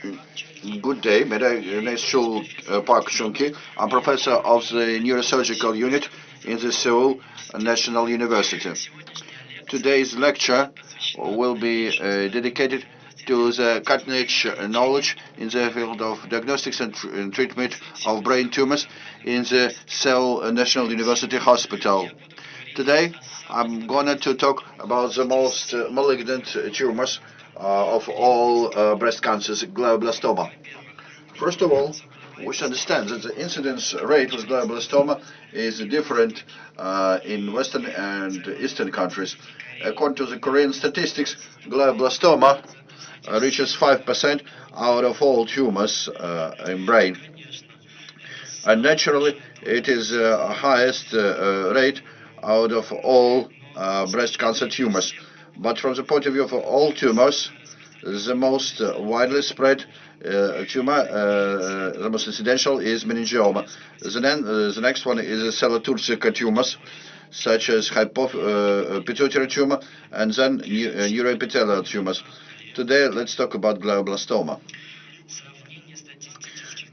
Good day. My name is Park. I'm professor of the neurosurgical unit in the Seoul National University. Today's lecture will be uh, dedicated to the cutting-edge knowledge in the field of diagnostics and treatment of brain tumors in the Seoul National University Hospital. Today, I'm going to talk about the most malignant tumors Uh, of all uh, breast cancers, glioblastoma. First of all, we should understand that the incidence rate of glioblastoma is different uh, in Western and Eastern countries. According to the Korean statistics, glioblastoma reaches 5% out of all tumors in brain. And naturally, it is the highest rate out of all breast cancer tumors. But from the point of view of all tumors, the most uh, widely spread uh, tumor, uh, the most incidental is meningioma. The next one is Sella-Turcica tumors, such as pituitary tumor, and then neuroepithelial tumors. Today, let's talk about glioblastoma.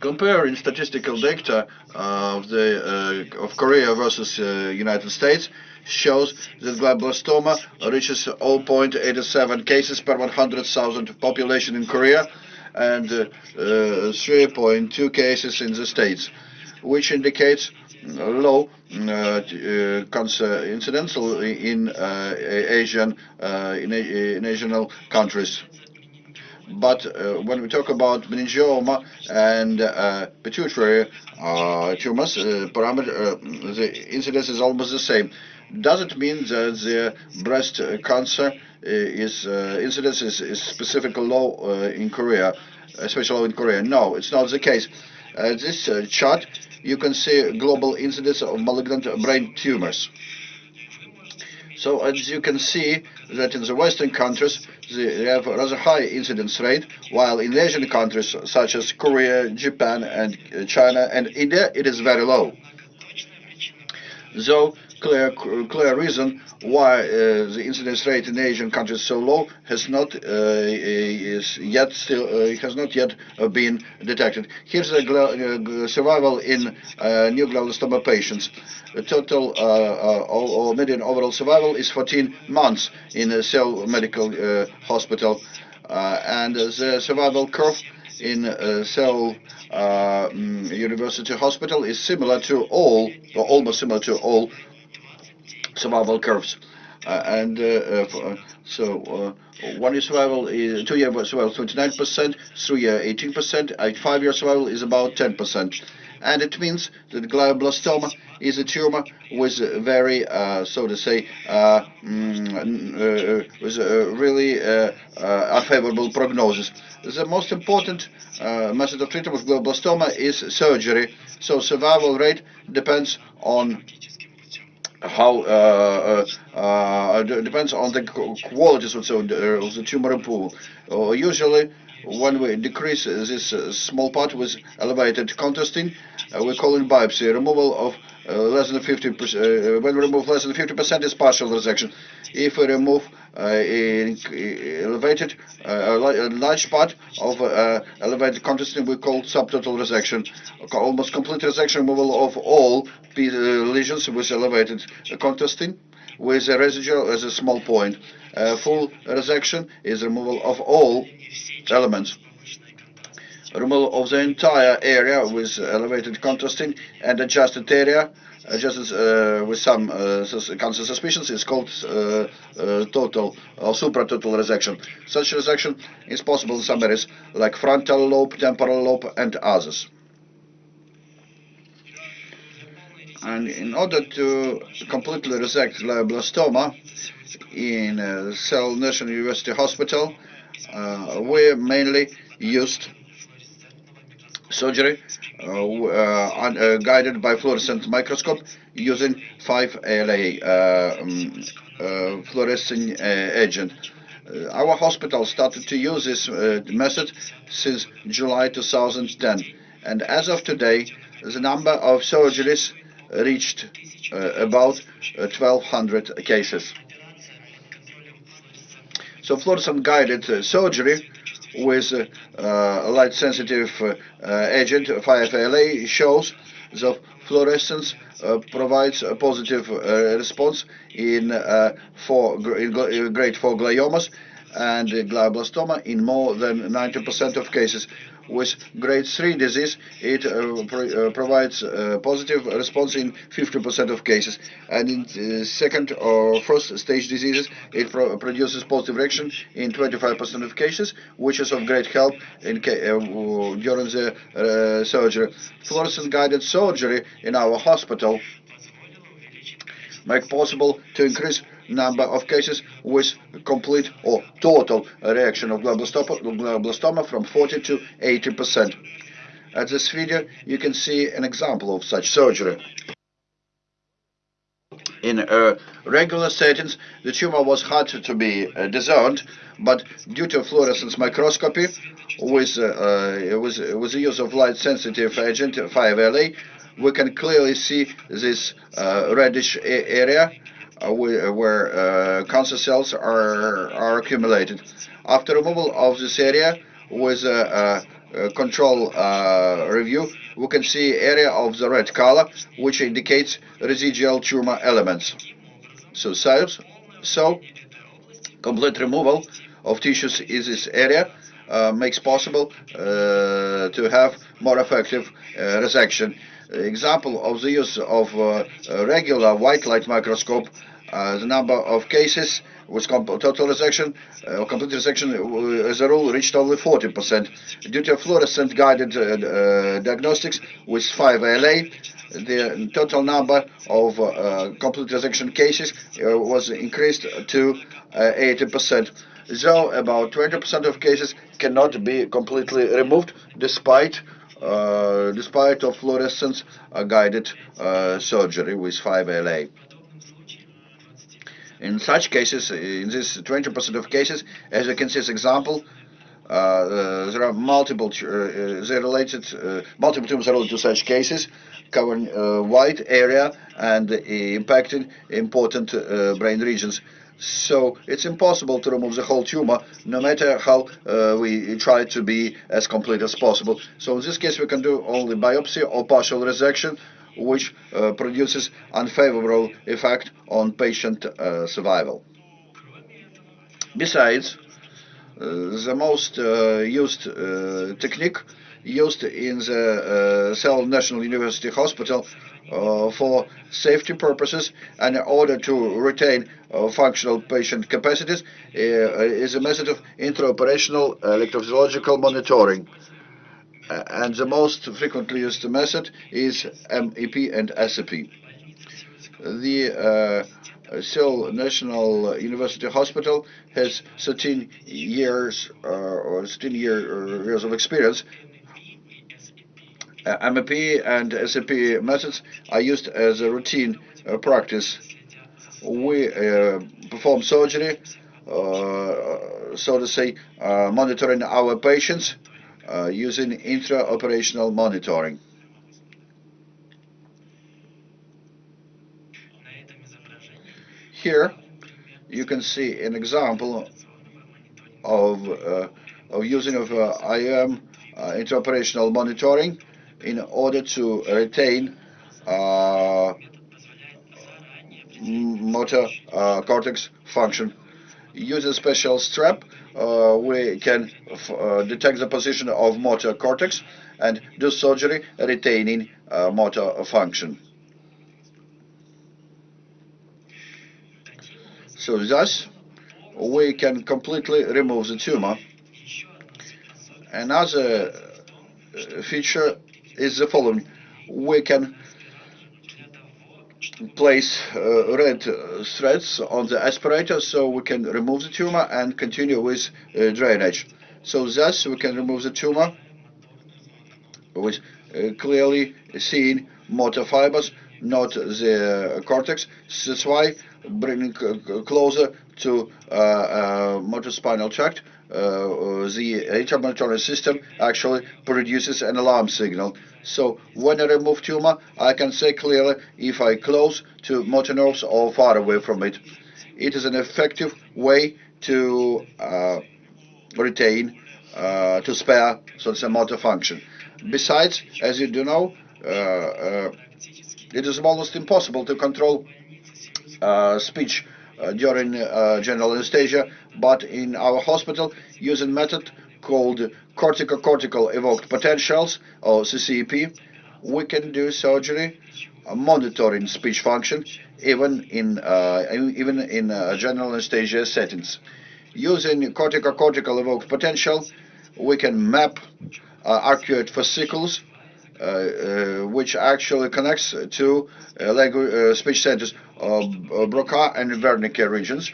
Comparing statistical data of Korea versus United States shows that glioblastoma reaches 0.87 cases per 100,000 population in Korea and uh, 3.2 cases in the States, which indicates low uh, uh, cancer incidence in Asian national countries. But when we talk about meningioma and pituitary tumors, the incidence is almost the same. Does it mean that the breast uh, cancer uh, is uh, incidence is specifically low in Korea, especially in Korea? No, it's not the case. This chart, you can see global incidence of malignant brain tumors. So as you can see that in the Western countries, they have a rather high incidence rate, while in Asian countries such as Korea, Japan, and China, and India, it is very low. Clear clear reason why uh, the incidence rate in Asian countries so low has not uh, is yet still uh, has not yet uh, been detected. Here's the survival in new glioblastoma patients. The total or median overall survival is 14 months in a Seoul Medical Hospital. And the survival curve in Seoul mm, University Hospital is similar to all, or almost similar to all survival curves. Uh, and uh, uh, so One-year survival is 2-year survival, 29%, 3-year, 18%, and 5-year survival is about 10%. And it means that glioblastoma is a tumor with very, so to say, mm, with a really unfavorable prognosis. The most important method of treatment with glioblastoma is surgery. So survival rate depends on the qualities of the tumor pool. Uh, usually, when we decrease this small part with elevated contrasting, uh, we call it biopsy. Uh, uh, uh, when we remove less than 50% is partial resection. If we remove elevated, a large part of elevated contrasting, we call subtotal resection. Almost complete resection, removal of all lesions with elevated contrasting, with a residual as a small point. Full resection is removal of all elements. Removal of the entire area with elevated contrasting and adjusted area, adjusted uh, with some uh, cancer suspicions, is called uh, total or supratotal resection. Such resection is possible in some areas like frontal lobe, temporal lobe, and others. And in order to completely resect glioblastoma in Seoul National University Hospital, we mainly used surgery uh, uh, uh, guided by fluorescent microscope using 5-ALA um, fluorescing agent. Our hospital started to use this method since July 2010. and As of today, the number of surgeries reached about 1,200 cases. So Fluorescent-guided surgery with a light-sensitive uh, agent 5-ALA shows that fluorescence uh, provides a positive uh, response in, uh, for, in grade 4 gliomas and glioblastoma in more than 90% of cases. With grade 3 disease, it uh, pro uh, provides a positive response in 50% of cases. And in uh, second or first stage diseases, it pro produces positive reaction in 25% of cases, which is of great help in during the surgery. Fluorescent-guided surgery in our hospital make possible to increase number of cases with complete or total resection of glioblastoma from 40 to 80 percent. At this video, you can see an example of such surgery. In uh, regular settings, the tumor was hard to be uh, discerned, but due to fluorescence microscopy, with, uh, uh with, with the use of light-sensitive agent 5-ALA, we can clearly see this uh, reddish area where uh, cancer cells are, are accumulated. After removal of this area with a, control review, we can see area of the red color, which indicates residual tumor elements. So, so, so complete removal of tissues in this area uh, makes possible uh, to have more effective uh, resection example of the use of uh, regular white light microscope, uh, the number of cases with total resection uh, or complete resection as a rule reached only 40%. Due to fluorescent guided uh, diagnostics with 5-ALA, the total number of uh, complete resection cases uh, was increased to 80%. Though about 20% of cases cannot be completely removed despite uh, despite of fluorescence uh, guided uh, surgery with 5ALA. In such cases, in this 20% of cases, as you can see this example, uh, uh, there are multiple uh, they related multiple tumors related to such cases covering wide area and impacting important brain regions so it's impossible to remove the whole tumor, no matter how uh, we try to be as complete as possible. So in this case, we can do only biopsy or partial resection, which uh, produces unfavorable effect on patient uh, survival. Besides, uh, the most uh, used uh, technique used in the Seoul National University Hospital uh, for safety purposes and in order to retain uh, functional patient capacities uh, is a method of intraoperational electrophysiological monitoring. and the most frequently used method is MEP and SEP. The uh, Seoul National University Hospital has 13 years uh, or 13 year, years of experience uh, MEP and SEP methods are used as a routine uh, practice. We uh, perform surgery, so to say, monitoring our patients using intraoperational monitoring. Here, you can see an example of, uh, of using of uh, IM uh, intraoperational monitoring in order to retain uh, motor uh, cortex function. Use a special strap, uh, we can uh, detect the position of motor cortex and do surgery retaining uh, motor function. So thus, we can completely remove the tumor. Another uh, feature is the following. We can place uh, red threads on the aspirator so we can remove the tumor and continue with uh, drainage. So thus we can remove the tumor with uh, clearly seen motor fibers, not the cortex. That's why bringing closer to uh, uh, motor spinal tract uh, the intramonitory system actually produces an alarm signal. So when I remove tumor, I can say clearly if I close to motor nerves or far away from it. It is an effective way to uh, retain uh, to spare so it's a motor function. Besides, as you do know, uh, uh, it is almost impossible to control uh, speech during uh, general anesthesia, but in our hospital, using method called corticocortical evoked potentials, or CCEP, we can do surgery monitoring speech function even in even in general anesthesia settings. Using corticocortical evoked potential, we can map uh, arcuate fascicles uh, uh, which actually connects to language speech centers Broca and Wernicke regions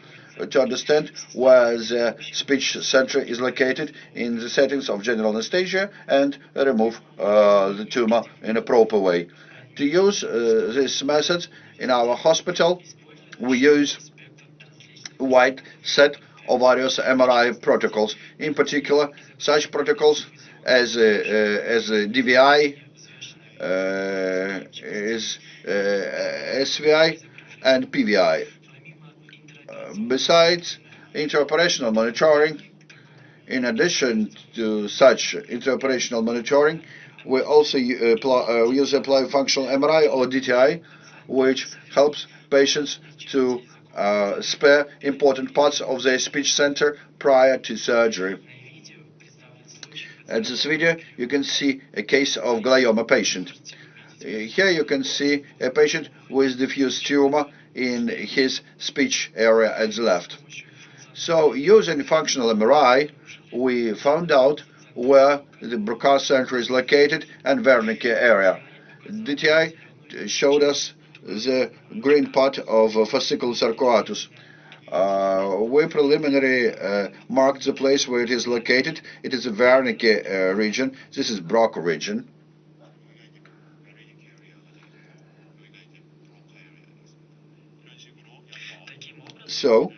to understand where the speech center is located in the settings of general anesthesia and remove uh, the tumor in a proper way. To use uh, this method in our hospital, we use a wide set of various MRI protocols. In particular, such protocols as, uh, as DVI, uh, is uh, SVI and PVI. Uh, besides interoperational monitoring, in addition to such interoperational monitoring, we also uh, use apply functional MRI or DTI, which helps patients to uh, spare important parts of their speech center prior to surgery. In this video, you can see a case of glioma patient. Here you can see a patient with diffuse tumor in his speech area at the left. So using functional MRI, we found out where the Broca center is located and Wernicke area. DTI showed us the green part of fasciculus arcuatus. Uh, we preliminary uh, marked the place where it is located. It is a Wernicke uh, region. This is Broca region. So,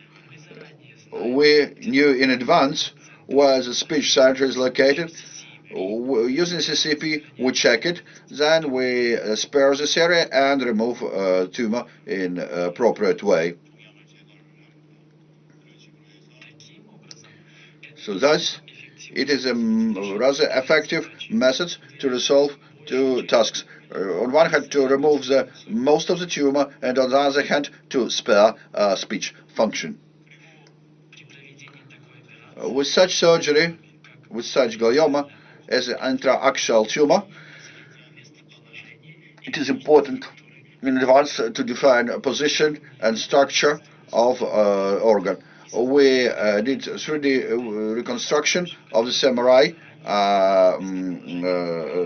we knew in advance where the speech center is located. Using CCEP, we check it, then we uh, spare this area and remove uh, tumor in appropriate way. So thus, it is a rather effective method to resolve two tasks. Uh, on one hand, to remove the most of the tumor, and on the other hand, to spare speech function. Uh, with such surgery, with such glioma as an intraaxial tumor, it is important in advance to define a position and structure of uh, organ we uh, did 3D uh, reconstruction of the samurai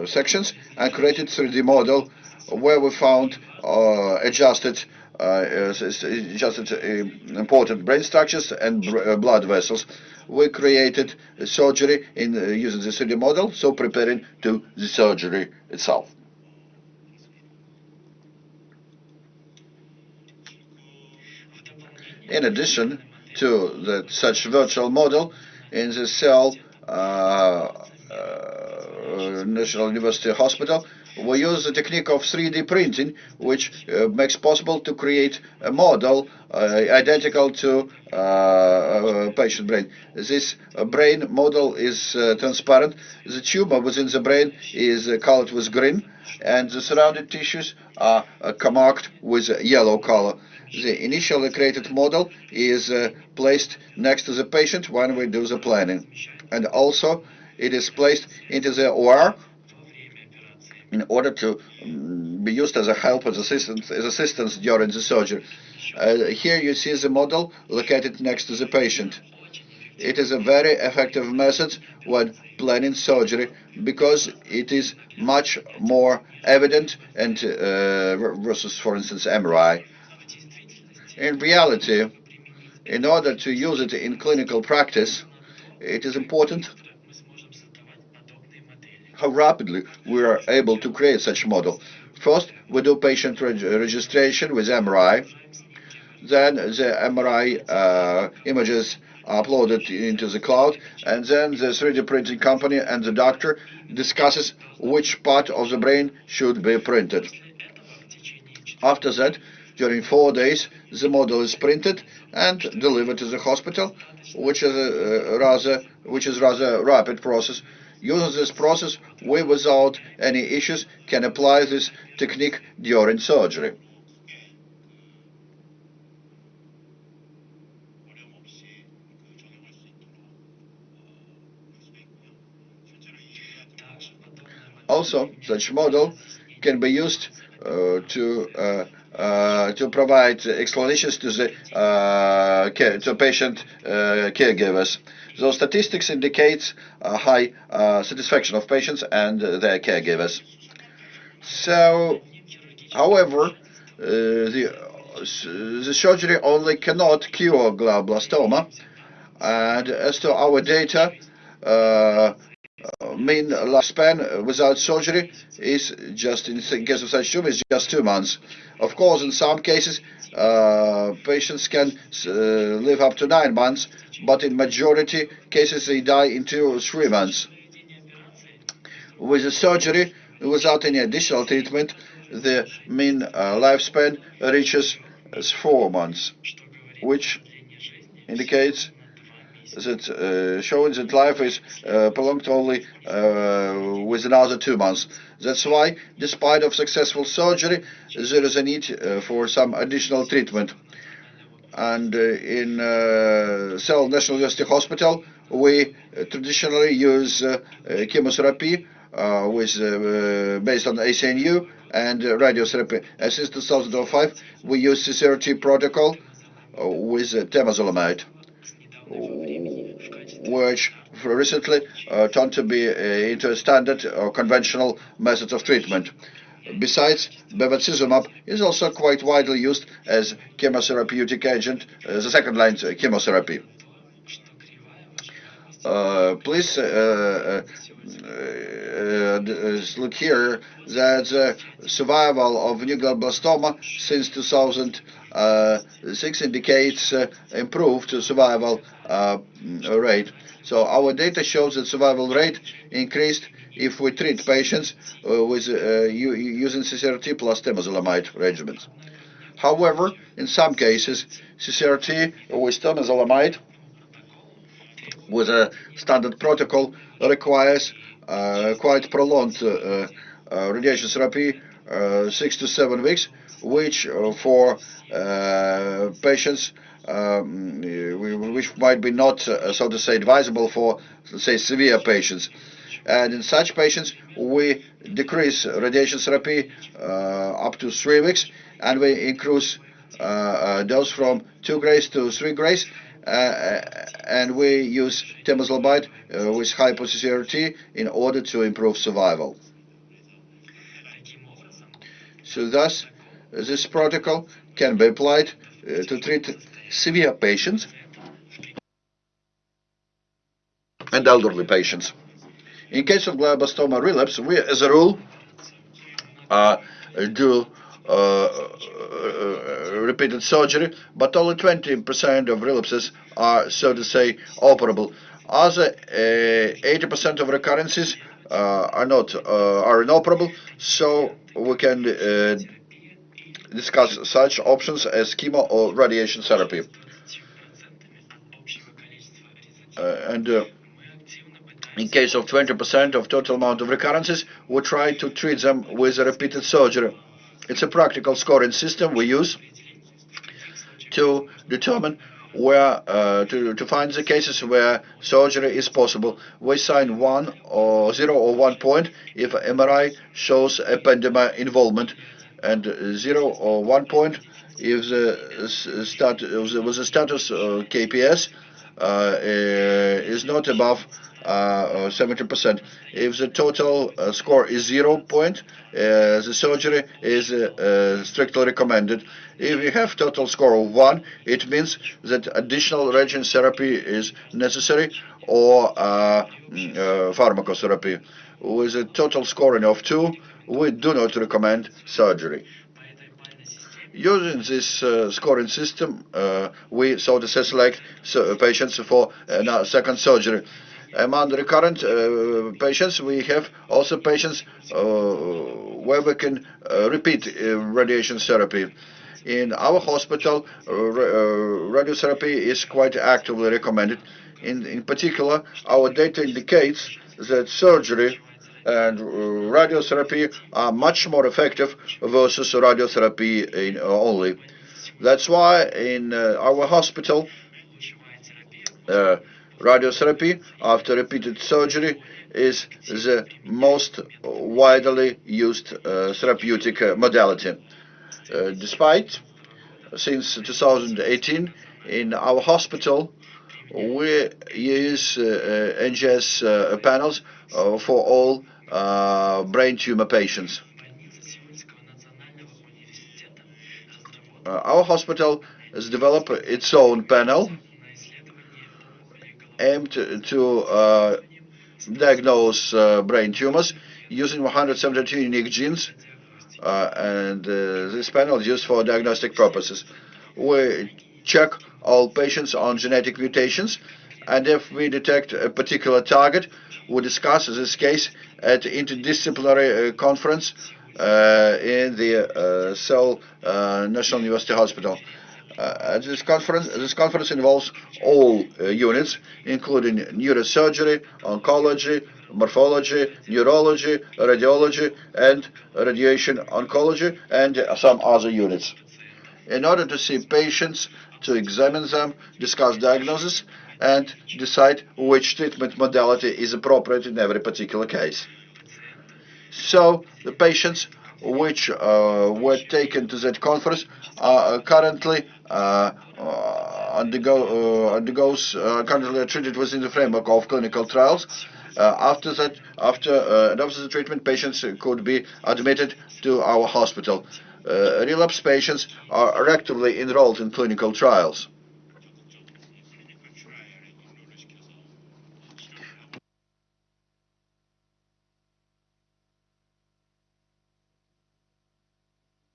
sections and created 3D model where we found adjusted uh, adjusted uh, important brain structures and uh, blood vessels. We created surgery in using the 3D model, so preparing to the surgery itself. In addition, to the, such virtual model in the Seoul uh, uh, National University Hospital. We use the technique of 3D printing, which uh, makes possible to create a model uh, identical to uh, a patient brain. This uh, brain model is transparent. The tumor within the brain is colored with green, and the surrounding tissues are marked with yellow color the initially created model is uh, placed next to the patient when we do the planning. And also it is placed into the OR in order to um, be used as a help, as assistance, as assistance during the surgery. Uh, here you see the model located next to the patient. It is a very effective method when planning surgery because it is much more evident and uh, versus, for instance, MRI. In reality, in order to use it in clinical practice, it is important how rapidly we are able to create such model. First, we do patient reg registration with MRI. Then the MRI uh, images are uploaded into the cloud, and then the 3D printing company and the doctor discusses which part of the brain should be printed. After that, during four days, the model is printed and delivered to the hospital, which is a rather which is rather rapid process. Using this process, we without any issues can apply this technique during surgery. Also, such model can be used uh, to uh, uh, to provide explanations to the uh, care, to patient uh, caregivers. Those statistics indicate a high uh, satisfaction of patients and their caregivers. So, however, the the surgery only cannot cure glioblastoma, and as to our data, mean lifespan without surgery is just, in case of such tumor, is just two months. Of course, in some cases, uh, patients can uh, live up to nine months, but in majority cases they die in two or three months. With the surgery, without any additional treatment, the mean uh, lifespan reaches four months, which indicates that uh, showing that life is uh, prolonged only uh, with another two months. That's why, despite of successful surgery, there is a need uh, for some additional treatment. And uh, in uh, Seoul National University Hospital, we traditionally use chemotherapy with based on ACNU and radiotherapy. And since 2005, we use CCRT protocol with temozolomide which recently uh, turned to be uh, into a standard or conventional methods of treatment. Besides, bevacizumab is also quite widely used as chemotherapeutic agent, as a second-line chemotherapy. Uh, please uh, uh, look here that survival of new glioblastoma since 2006 indicates improved survival rate. So our data shows that survival rate increased if we treat patients uh, with uh, using CCRT plus temozolomide regimens. However, in some cases, CCRT with temozolomide with a standard protocol requires uh, quite prolonged uh, uh, radiation therapy, six to seven weeks, which for patients um, which might be not, so to say, advisable for, say, severe patients. And in such patients, we decrease radiation therapy uh, up to three weeks, and we increase uh, uh, dose from two grays to three grays, uh, and we use temozolomide uh, with high CCRT in order to improve survival. So thus, this protocol can be applied uh, to treat severe patients and elderly patients. In case of glioblastoma relapse, we, as a rule, uh, do uh, uh, repeated surgery, but only 20% of relapses are, so to say, operable. Other 80% uh, of recurrences uh, are not are inoperable, so we can discuss such options as chemo or radiation therapy. and in case of 20% of total amount of recurrences, we try to treat them with repeated surgery. It's a practical scoring system we use to determine where uh, to, to find the cases where surgery is possible. We assign one or zero or one point if MRI shows ependymal involvement, and zero or one point if the was the status of KPS uh, is not above 70%. Uh, if the total uh, score is zero point, uh, the surgery is strictly recommended. If you have total score of one, it means that additional radiation therapy is necessary or mm, pharmacotherapy. With a total scoring of two, we do not recommend surgery. Using this uh, scoring system, uh, we so to select patients for uh, second surgery. Among recurrent uh, patients, we have also patients uh, where we can uh, repeat radiation therapy. In our hospital, uh, radiotherapy is quite actively recommended. In, in particular, our data indicates that surgery and radiotherapy are much more effective versus radiotherapy in only. That's why in uh, our hospital, uh, radiotherapy after repeated surgery is the most widely used uh, therapeutic uh, modality. Uh, despite, since 2018, in our hospital, we use uh, NGS panels for all brain tumor patients. our hospital has developed its own panel aimed to uh, diagnose uh, brain tumors using 172 unique genes, uh, and this panel is used for diagnostic purposes. We check all patients on genetic mutations, and if we detect a particular target, we discuss this case at interdisciplinary conference uh, in the uh, Seoul uh, National University Hospital. Uh, this conference this conference involves all uh, units, including neurosurgery, oncology, morphology, neurology, radiology, and radiation oncology, and some other units. In order to see patients, to examine them, discuss diagnosis, and decide which treatment modality is appropriate in every particular case. So the patients which uh, were taken to that conference are currently uh, uh, undergo, undergoes currently treated within the framework of clinical trials. after that, after after the treatment, patients could be admitted to our hospital. relapse patients are actively enrolled in clinical trials.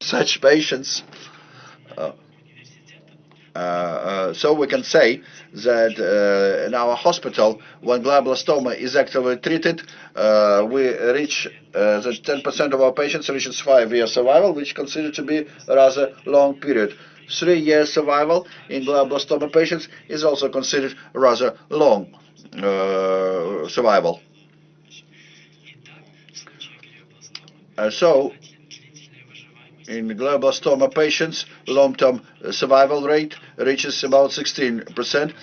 Such patients. Uh, uh, uh, so we can say that in our hospital, when glioblastoma is actively treated, we reach that 10% of our patients reaches five-year survival, which is considered to be a rather long period. Three-year survival in glioblastoma patients is also considered rather long survival. so in glioblastoma patients, long-term survival rate reaches about 16%.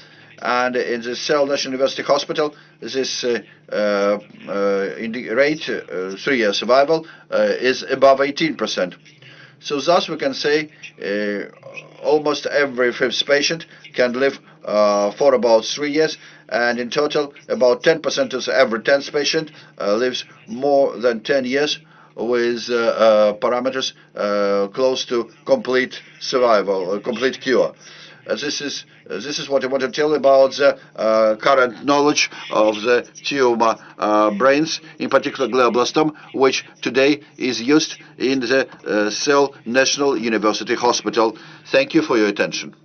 And in the Seoul National University Hospital, this uh, uh, uh rate, uh, three-year survival, uh, is above 18%. So thus we can say almost every fifth patient can live for about three years, and in total, about 10% of every 10th patient lives more than 10 years with uh, uh, parameters uh, close to complete survival, complete cure. this is this is what I want to tell about the current knowledge of the tumor brains, in particular glioblastoma, which today is used in the Seoul National University Hospital. Thank you for your attention.